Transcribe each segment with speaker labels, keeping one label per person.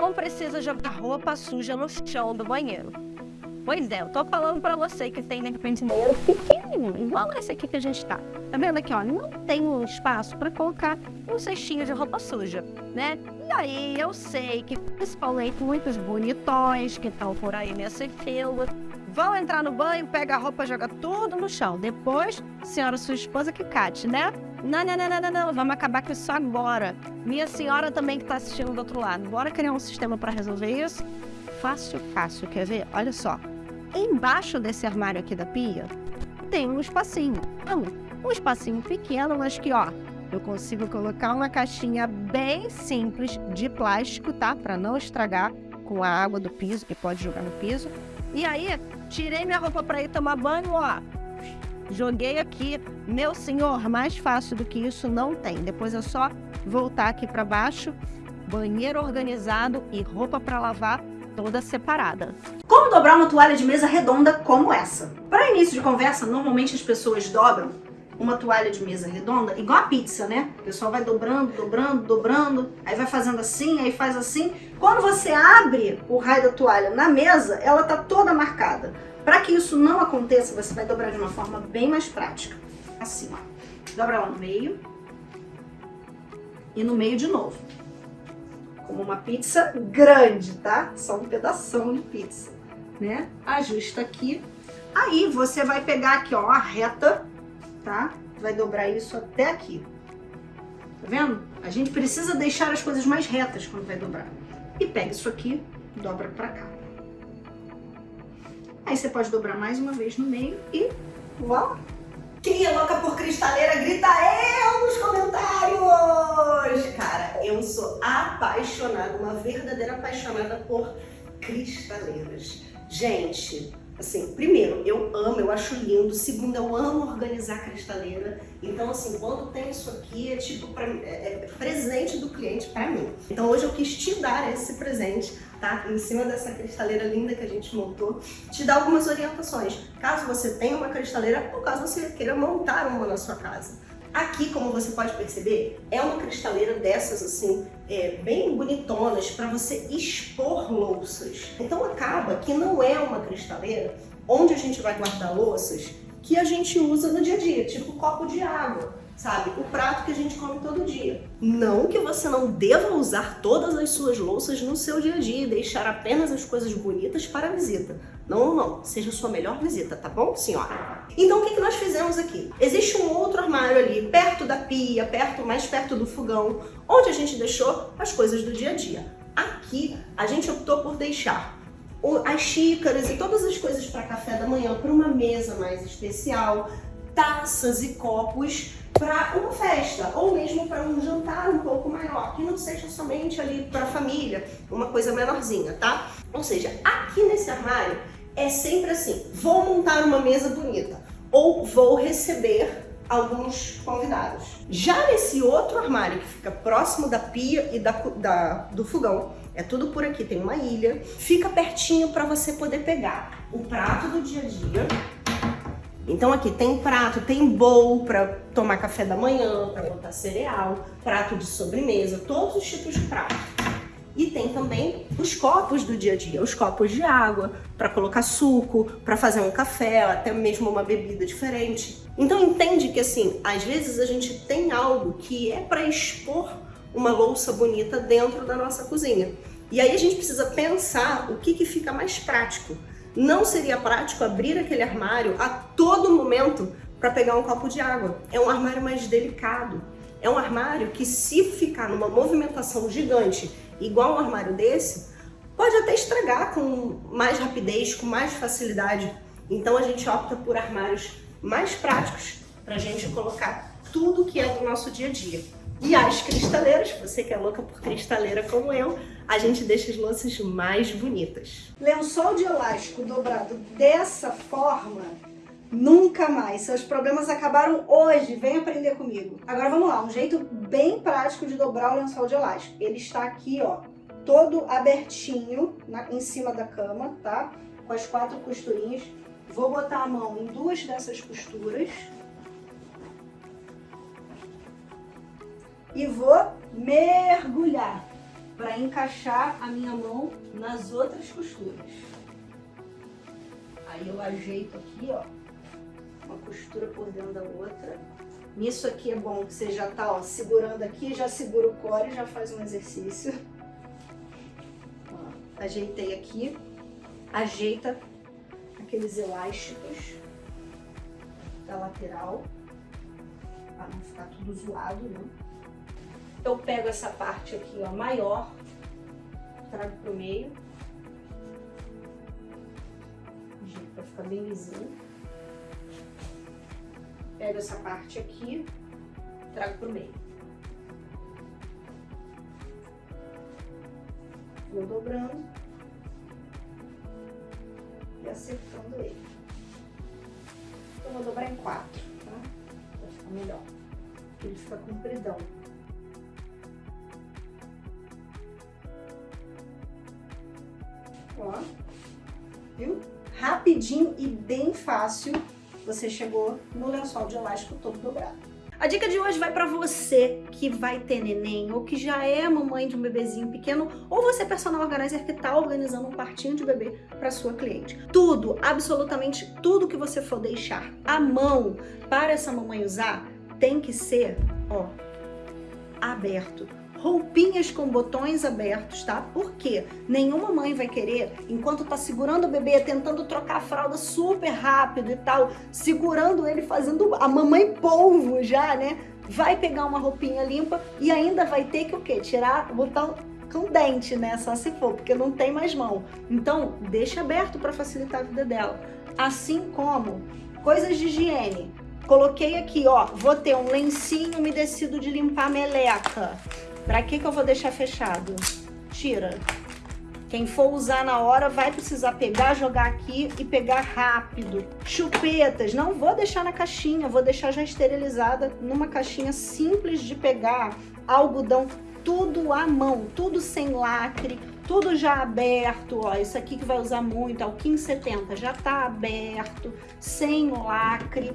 Speaker 1: não precisa jogar roupa suja no chão do banheiro. Pois é, eu tô falando pra você que tem, de repente, um banheiro pequenininho, igual esse aqui que a gente tá. Tá vendo aqui, ó? Não tem um espaço pra colocar um cestinho de roupa suja, né? E aí, eu sei que, principalmente, muitos bonitões que estão por aí nessa fila, vão entrar no banho, pega a roupa, joga tudo no chão. Depois, senhora sua esposa que cate, né? Não, não, não, não, não, vamos acabar com isso agora. Minha senhora também que tá assistindo do outro lado. Bora criar um sistema para resolver isso? Fácil, fácil, quer ver? Olha só. Embaixo desse armário aqui da pia, tem um espacinho. Não, um espacinho pequeno, mas que, ó, eu consigo colocar uma caixinha bem simples de plástico, tá? Para não estragar com a água do piso, que pode jogar no piso. E aí, tirei minha roupa para ir tomar banho, ó. Joguei aqui. Meu senhor, mais fácil do que isso não tem. Depois é só voltar aqui para baixo. Banheiro organizado e roupa para lavar toda separada.
Speaker 2: Como dobrar uma toalha de mesa redonda como essa? Para início de conversa, normalmente as pessoas dobram uma toalha de mesa redonda, igual a pizza, né? O pessoal vai dobrando, dobrando, dobrando, aí vai fazendo assim, aí faz assim. Quando você abre o raio da toalha na mesa, ela tá toda marcada. Para que isso não aconteça, você vai dobrar de uma forma bem mais prática. Assim, ó. Dobra lá no meio. E no meio de novo como uma pizza grande, tá? Só um pedação de pizza, né? Ajusta aqui. Aí você vai pegar aqui, ó, a reta, tá? Vai dobrar isso até aqui. Tá vendo? A gente precisa deixar as coisas mais retas quando vai dobrar. E pega isso aqui, dobra pra cá. Aí você pode dobrar mais uma vez no meio e voilà! Quem é louca por cristaleira, grita eu nos comentários! Cara, eu sou apaixonada, uma verdadeira apaixonada por cristaleiras. Gente, assim, primeiro, eu amo, eu acho lindo. Segundo, eu amo organizar cristaleira. Então, assim, quando tem isso aqui, é tipo pra, é, é presente do cliente para mim. Então, hoje eu quis te dar esse presente tá? Em cima dessa cristaleira linda que a gente montou, te dá algumas orientações. Caso você tenha uma cristaleira ou caso você queira montar uma na sua casa. Aqui, como você pode perceber, é uma cristaleira dessas assim, é, bem bonitonas para você expor louças. Então acaba que não é uma cristaleira onde a gente vai guardar louças que a gente usa no dia a dia, tipo copo de água sabe? O prato que a gente come todo dia. Não que você não deva usar todas as suas louças no seu dia a dia e deixar apenas as coisas bonitas para a visita. Não, não, seja a sua melhor visita, tá bom, senhora? Então, o que, que nós fizemos aqui? Existe um outro armário ali, perto da pia, perto, mais perto do fogão, onde a gente deixou as coisas do dia a dia. Aqui, a gente optou por deixar as xícaras e todas as coisas para café da manhã para uma mesa mais especial, taças e copos para uma festa ou mesmo para um jantar um pouco maior, que não seja somente ali para a família, uma coisa menorzinha, tá? Ou seja, aqui nesse armário é sempre assim, vou montar uma mesa bonita ou vou receber alguns convidados. Já nesse outro armário que fica próximo da pia e da, da do fogão, é tudo por aqui, tem uma ilha, fica pertinho para você poder pegar o prato do dia a dia, então aqui tem prato, tem bowl para tomar café da manhã, para botar cereal, prato de sobremesa, todos os tipos de prato. E tem também os copos do dia a dia, os copos de água, para colocar suco, para fazer um café, até mesmo uma bebida diferente. Então entende que assim, às vezes a gente tem algo que é para expor uma louça bonita dentro da nossa cozinha. E aí a gente precisa pensar o que, que fica mais prático. Não seria prático abrir aquele armário a todo momento para pegar um copo de água. É um armário mais delicado. É um armário que se ficar numa movimentação gigante, igual um armário desse, pode até estragar com mais rapidez, com mais facilidade. Então a gente opta por armários mais práticos para a gente colocar tudo que é do nosso dia a dia. E as cristaleiras, você que é louca por cristaleira como eu, a gente deixa as louças mais bonitas. Lençol de elástico dobrado dessa forma, nunca mais. Seus problemas acabaram hoje, vem aprender comigo. Agora vamos lá, um jeito bem prático de dobrar o lençol de elástico. Ele está aqui, ó, todo abertinho na, em cima da cama, tá? Com as quatro costurinhas. Vou botar a mão em duas dessas costuras e vou mergulhar. para encaixar a minha mão nas outras costuras. Aí eu ajeito aqui, ó, uma costura por dentro da outra. Nisso aqui é bom que você já tá, ó, segurando aqui, já segura o core, já faz um exercício. Ó, ajeitei aqui, ajeita aqueles elásticos da lateral, para não ficar tudo zoado, né? Eu pego essa parte aqui, ó, maior, trago pro meio, para ficar bem lisinho. Pego essa parte aqui, trago pro meio. Vou dobrando e acertando ele. Eu vou dobrar em quatro, tá? Pra ficar melhor. Ele fica compridão. Viu? Rapidinho e bem fácil, você chegou no lençol de elástico todo dobrado. A dica de hoje vai para você que vai ter neném ou que já é mamãe de um bebezinho pequeno ou você é personal organizer que está organizando um quartinho de bebê para sua cliente. Tudo, absolutamente tudo que você for deixar à mão para essa mamãe usar tem que ser, ó, aberto roupinhas com botões abertos, tá? Porque nenhuma mãe vai querer, enquanto tá segurando o bebê, tentando trocar a fralda super rápido e tal, segurando ele, fazendo a mamãe polvo já, né? Vai pegar uma roupinha limpa e ainda vai ter que o quê? Tirar, botar com dente, né? Só se for, porque não tem mais mão. Então, deixa aberto para facilitar a vida dela. Assim como coisas de higiene. Coloquei aqui, ó, vou ter um lencinho umedecido de limpar meleca. Pra que que eu vou deixar fechado? Tira. Quem for usar na hora vai precisar pegar, jogar aqui e pegar rápido. Chupetas, não vou deixar na caixinha, vou deixar já esterilizada numa caixinha simples de pegar. Algodão, tudo à mão, tudo sem lacre, tudo já aberto, ó, isso aqui que vai usar muito, é o 1570, já tá aberto, sem lacre.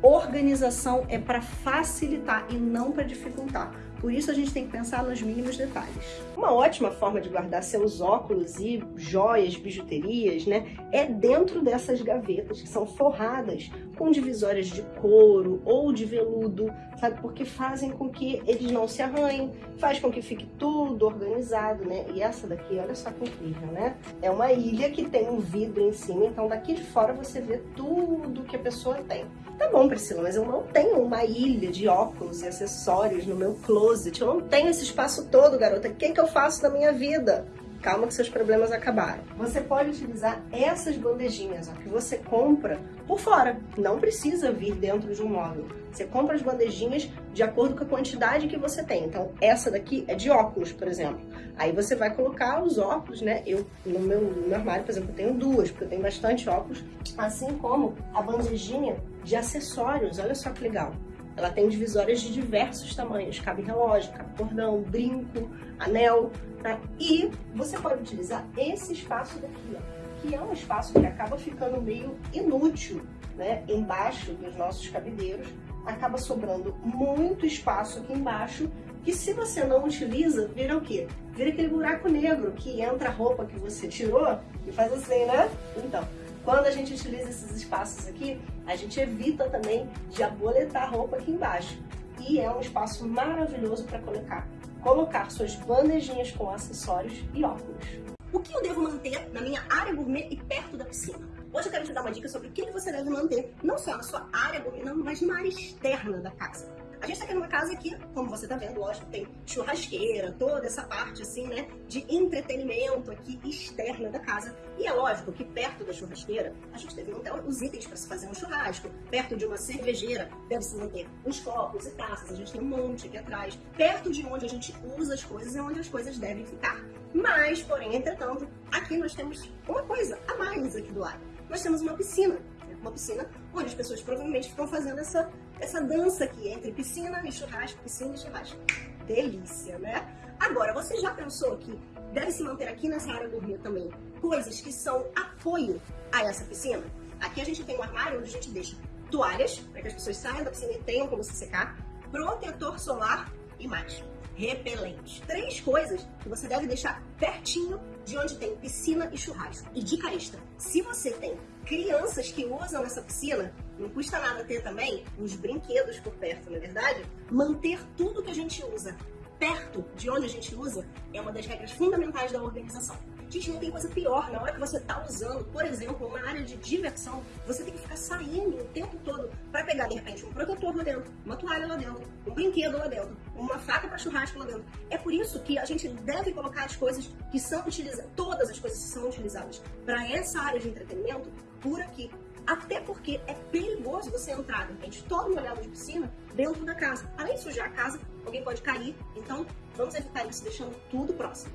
Speaker 2: Organização é para facilitar e não para dificultar. Por isso a gente tem que pensar nos mínimos detalhes. Uma ótima forma de guardar seus óculos e joias, bijuterias, né, é dentro dessas gavetas que são forradas com divisórias de couro ou de veludo, sabe? Porque fazem com que eles não se arranhem, faz com que fique tudo organizado, né? E essa daqui, olha só que incrível, né? É uma ilha que tem um vidro em cima, então daqui de fora você vê tudo que a pessoa tem. Tá bom, Priscila, mas eu não tenho uma ilha de óculos e acessórios no meu closet. Eu não tenho esse espaço todo, garota. O que, que eu faço da minha vida? Calma que seus problemas acabaram. Você pode utilizar essas bandejinhas ó, que você compra por fora. Não precisa vir dentro de um móvel. Você compra as bandejinhas de acordo com a quantidade que você tem. Então, essa daqui é de óculos, por exemplo. Aí você vai colocar os óculos, né? Eu, no meu, no meu armário, por exemplo, eu tenho duas, porque eu tenho bastante óculos. Assim como a bandejinha de acessórios. Olha só que legal. Ela tem divisórias de diversos tamanhos. Cabe relógio, cabe cordão, brinco, anel. Tá? E você pode utilizar esse espaço daqui, ó, que é um espaço que acaba ficando meio inútil né, embaixo dos nossos cabideiros. Acaba sobrando muito espaço aqui embaixo que se você não utiliza, vira o quê? Vira aquele buraco negro que entra a roupa que você tirou e faz assim, né? Então, quando a gente utiliza esses espaços aqui, a gente evita também de aboletar roupa aqui embaixo. E é um espaço maravilhoso para colocar, colocar suas bandejinhas com acessórios e óculos. O que eu devo manter na minha área gourmet e perto da piscina? Hoje eu quero te dar uma dica sobre o que você deve manter, não só na sua área gourmet, mas na área externa da casa. A gente tá aqui numa casa que, como você tá vendo, lógico, tem churrasqueira, toda essa parte, assim, né, de entretenimento aqui externa da casa. E é lógico que perto da churrasqueira, a gente deve manter os itens para se fazer um churrasco. Perto de uma cervejeira, deve se manter os copos e taças. A gente tem um monte aqui atrás. Perto de onde a gente usa as coisas é onde as coisas devem ficar. Mas, porém, entretanto, aqui nós temos uma coisa a mais aqui do lado. Nós temos uma piscina uma piscina onde as pessoas provavelmente ficam fazendo essa, essa dança aqui entre piscina e churrasco, piscina e churrasco. Delícia, né? Agora, você já pensou que deve se manter aqui nessa área do rio também coisas que são apoio a essa piscina? Aqui a gente tem um armário onde a gente deixa toalhas, para que as pessoas saiam da piscina e tenham como se secar, protetor solar e mais. repelentes. Três coisas que você deve deixar pertinho de onde tem piscina e churrasco. E dica extra: se você tem crianças que usam essa piscina, não custa nada ter também os brinquedos por perto, não é verdade? Manter tudo que a gente usa perto de onde a gente usa é uma das regras fundamentais da organização. Gente, não tem coisa pior. Na hora que você está usando, por exemplo, uma área de diversão, você tem que ficar saindo o tempo todo para pegar, de repente, um protetor lá dentro, uma toalha lá dentro, um brinquedo lá dentro, uma faca para churrasco lá dentro. É por isso que a gente deve colocar as coisas que são utilizadas, todas as coisas que são utilizadas para essa área de entretenimento por aqui. Até porque é perigoso você entrar, de repente, todo molhado de piscina dentro da casa. Além de sujar a casa, alguém pode cair. Então, vamos evitar isso deixando tudo próximo.